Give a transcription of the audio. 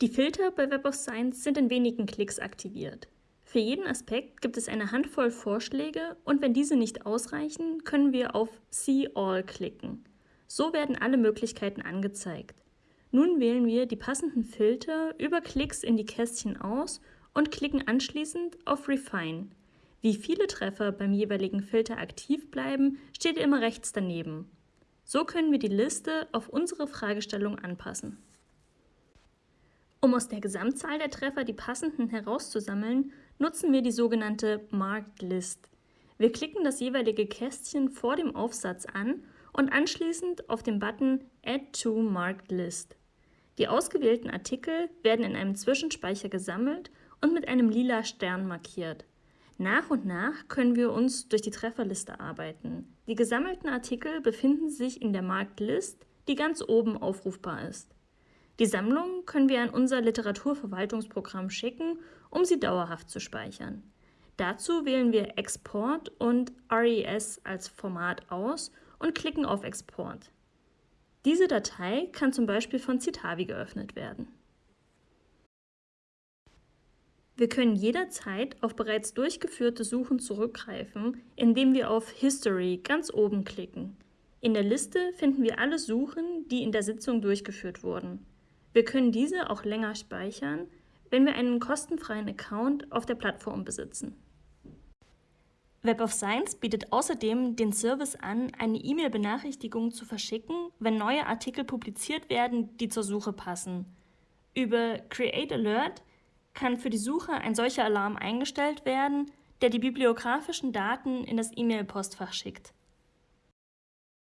Die Filter bei Web of Science sind in wenigen Klicks aktiviert. Für jeden Aspekt gibt es eine Handvoll Vorschläge und wenn diese nicht ausreichen, können wir auf See All klicken. So werden alle Möglichkeiten angezeigt. Nun wählen wir die passenden Filter über Klicks in die Kästchen aus und klicken anschließend auf Refine. Wie viele Treffer beim jeweiligen Filter aktiv bleiben, steht immer rechts daneben. So können wir die Liste auf unsere Fragestellung anpassen. Um aus der Gesamtzahl der Treffer die passenden herauszusammeln, nutzen wir die sogenannte Marked List. Wir klicken das jeweilige Kästchen vor dem Aufsatz an und anschließend auf den Button Add to Marked List. Die ausgewählten Artikel werden in einem Zwischenspeicher gesammelt und mit einem lila Stern markiert. Nach und nach können wir uns durch die Trefferliste arbeiten. Die gesammelten Artikel befinden sich in der Marked List, die ganz oben aufrufbar ist. Die Sammlung können wir an unser Literaturverwaltungsprogramm schicken, um sie dauerhaft zu speichern. Dazu wählen wir Export und RES als Format aus und klicken auf Export. Diese Datei kann zum Beispiel von Citavi geöffnet werden. Wir können jederzeit auf bereits durchgeführte Suchen zurückgreifen, indem wir auf History ganz oben klicken. In der Liste finden wir alle Suchen, die in der Sitzung durchgeführt wurden. Wir können diese auch länger speichern, wenn wir einen kostenfreien Account auf der Plattform besitzen. Web of Science bietet außerdem den Service an, eine E-Mail-Benachrichtigung zu verschicken, wenn neue Artikel publiziert werden, die zur Suche passen. Über Create Alert kann für die Suche ein solcher Alarm eingestellt werden, der die bibliografischen Daten in das E-Mail-Postfach schickt.